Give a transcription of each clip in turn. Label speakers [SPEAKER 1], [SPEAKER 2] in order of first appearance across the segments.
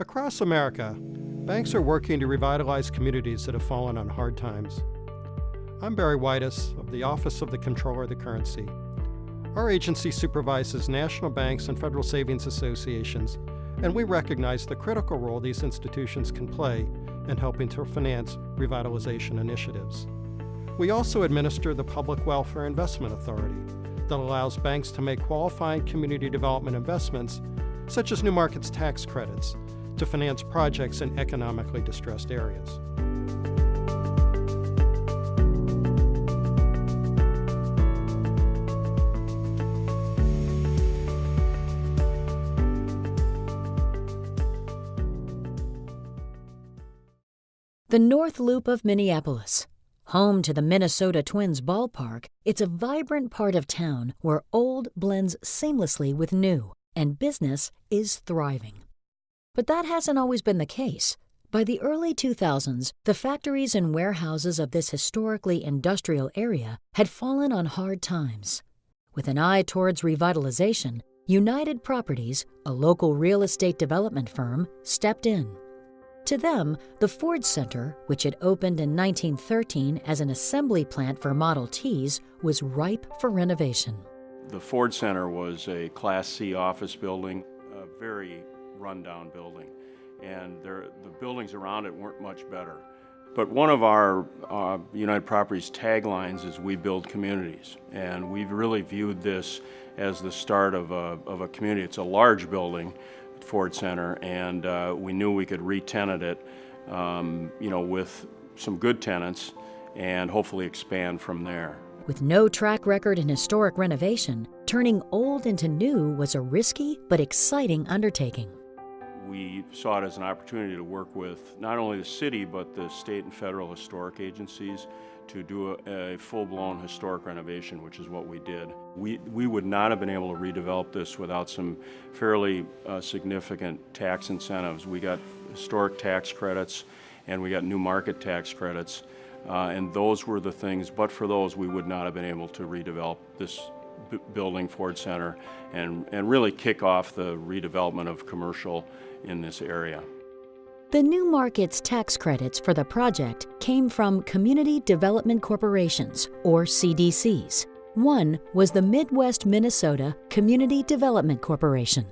[SPEAKER 1] Across America, banks are working to revitalize communities that have fallen on hard times. I'm Barry Wides of the Office of the Comptroller of the Currency. Our agency supervises national banks and federal savings associations, and we recognize the critical role these institutions can play in helping to finance revitalization initiatives. We also administer the Public Welfare Investment Authority that allows banks to make qualifying community development investments, such as New Markets tax credits, to finance projects in economically distressed areas.
[SPEAKER 2] The North Loop of Minneapolis. Home to the Minnesota Twins ballpark, it's a vibrant part of town where old blends seamlessly with new, and business is thriving. But that hasn't always been the case. By the early 2000s, the factories and warehouses of this historically industrial area had fallen on hard times. With an eye towards revitalization, United Properties, a local real estate development firm, stepped in. To them, the Ford Center, which had opened in 1913 as an assembly plant for Model Ts, was ripe for renovation.
[SPEAKER 3] The Ford Center was a Class C office building, a very rundown building, and there, the buildings around it weren't much better. But one of our uh, United Properties taglines is we build communities, and we've really viewed this as the start of a, of a community. It's a large building, Ford Center, and uh, we knew we could re-tenant it, um, you know, with some good tenants and hopefully expand from there.
[SPEAKER 2] With no track record in historic renovation, turning old into new was a risky but exciting undertaking.
[SPEAKER 3] We saw it as an opportunity to work with not only the city but the state and federal historic agencies to do a, a full-blown historic renovation, which is what we did. We, we would not have been able to redevelop this without some fairly uh, significant tax incentives. We got historic tax credits and we got new market tax credits. Uh, and those were the things, but for those, we would not have been able to redevelop this building, Ford Center, and, and really kick off the redevelopment of commercial in this area.
[SPEAKER 2] The New Markets tax credits for the project came from Community Development Corporations, or CDCs. One was the Midwest Minnesota Community Development Corporation.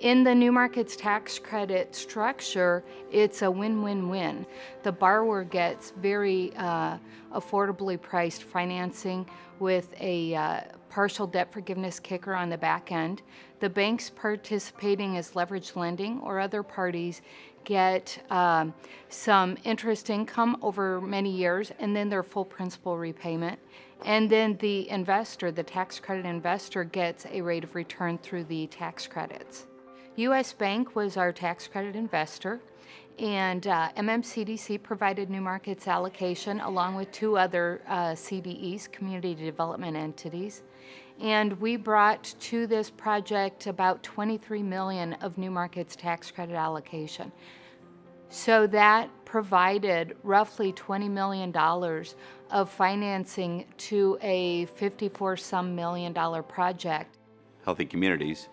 [SPEAKER 4] In the New Markets tax credit structure, it's a win-win-win. The borrower gets very uh, affordably priced financing with a uh, partial debt forgiveness kicker on the back end. The banks participating as leverage lending or other parties get um, some interest income over many years and then their full principal repayment. And then the investor, the tax credit investor, gets a rate of return through the tax credits. U.S. Bank was our tax credit investor and uh, MMCDC provided New Markets allocation along with two other uh, CDEs, community development entities. And we brought to this project about 23 million of New Markets tax credit allocation. So that provided roughly $20 million of financing to a 54 some million dollar project.
[SPEAKER 5] Healthy communities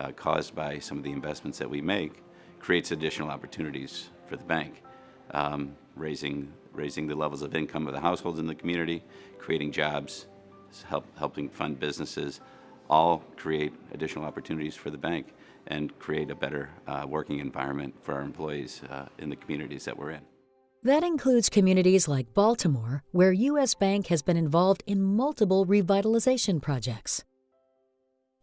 [SPEAKER 5] uh, caused by some of the investments that we make creates additional opportunities for the bank, um, raising, raising the levels of income of the households in the community, creating jobs, help, helping fund businesses, all create additional opportunities for the bank and create a better uh, working environment for our employees uh, in the communities that we're in.
[SPEAKER 2] That includes communities like Baltimore, where U.S. Bank has been involved in multiple revitalization projects.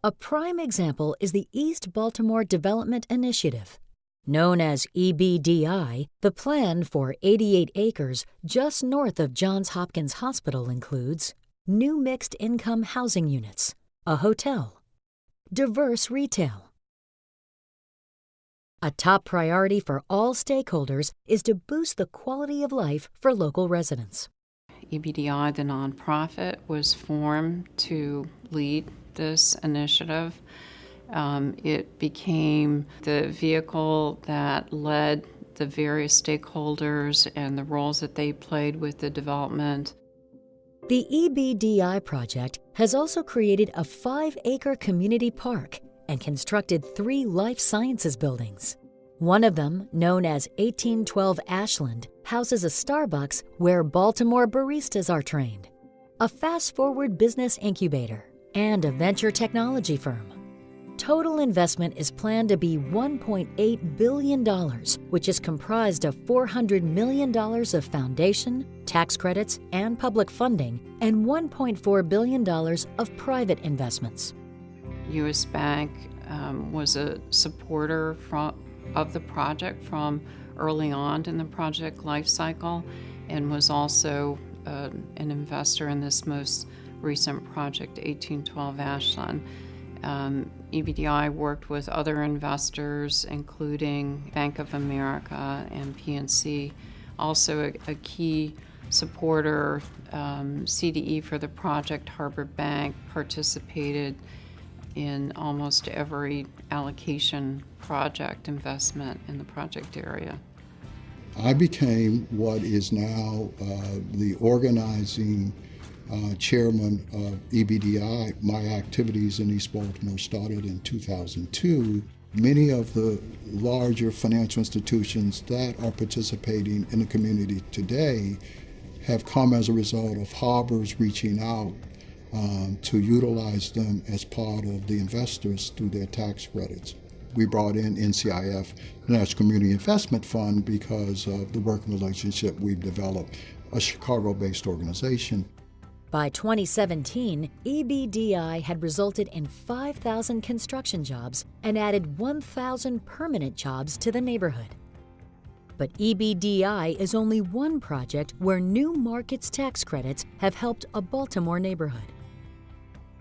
[SPEAKER 2] A prime example is the East Baltimore Development Initiative. Known as EBDI, the plan for 88 acres just north of Johns Hopkins Hospital includes new mixed income housing units, a hotel, diverse retail. A top priority for all stakeholders is to boost the quality of life for local residents.
[SPEAKER 6] EBDI, the nonprofit, was formed to lead this initiative. Um, it became the vehicle that led the various stakeholders and the roles that they played with the development.
[SPEAKER 2] The EBDI project has also created a five acre community park and constructed three life sciences buildings. One of them, known as 1812 Ashland, houses a Starbucks where Baltimore baristas are trained, a fast forward business incubator, and a venture technology firm. Total investment is planned to be $1.8 billion, which is comprised of $400 million of foundation, tax credits, and public funding, and $1.4 billion of private investments.
[SPEAKER 6] U.S. Bank um, was a supporter from, of the project from early on in the project life cycle and was also uh, an investor in this most recent project, 1812 Ashland. Um, EBDI worked with other investors, including Bank of America and PNC. Also, a, a key supporter, um, CDE for the project, Harbor Bank, participated in almost every allocation project investment in the project area.
[SPEAKER 7] I became what is now uh, the organizing uh, chairman of EBDI. My activities in East Baltimore started in 2002. Many of the larger financial institutions that are participating in the community today have come as a result of harbors reaching out um, to utilize them as part of the investors through their tax credits. We brought in NCIF, National Community Investment Fund, because of the working relationship we've developed, a Chicago-based organization.
[SPEAKER 2] By 2017, EBDI had resulted in 5,000 construction jobs and added 1,000 permanent jobs to the neighborhood. But EBDI is only one project where New Markets tax credits have helped a Baltimore neighborhood.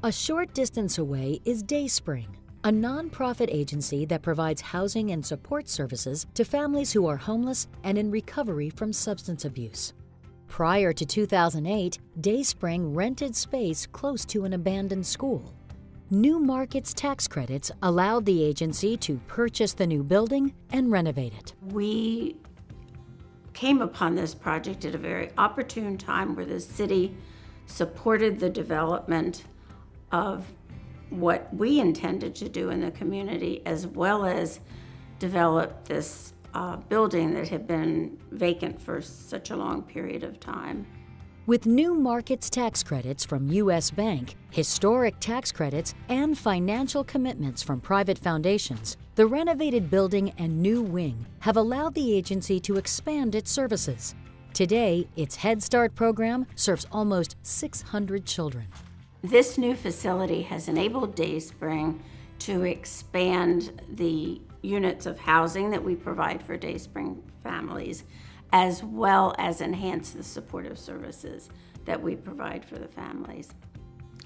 [SPEAKER 2] A short distance away is Dayspring, a nonprofit agency that provides housing and support services to families who are homeless and in recovery from substance abuse. Prior to 2008, Dayspring rented space close to an abandoned school. New Markets tax credits allowed the agency to purchase the new building and renovate it.
[SPEAKER 8] We came upon this project at a very opportune time where the city supported the development of what we intended to do in the community as well as develop this uh, building that had been vacant for such a long period of time.
[SPEAKER 2] With new markets tax credits from U.S. Bank, historic tax credits, and financial commitments from private foundations, the renovated building and new wing have allowed the agency to expand its services. Today, its Head Start program serves almost 600 children.
[SPEAKER 8] This new facility has enabled Dayspring to expand the units of housing that we provide for Dayspring families, as well as enhance the supportive services that we provide for the families.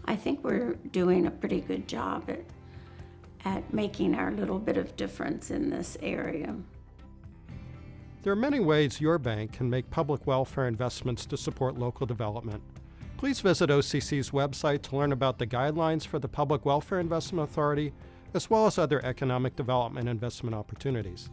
[SPEAKER 8] I think we're doing a pretty good job at, at making our little bit of difference in this area.
[SPEAKER 1] There are many ways your bank can make public welfare investments to support local development. Please visit OCC's website to learn about the guidelines for the Public Welfare Investment Authority as well as other economic development investment opportunities.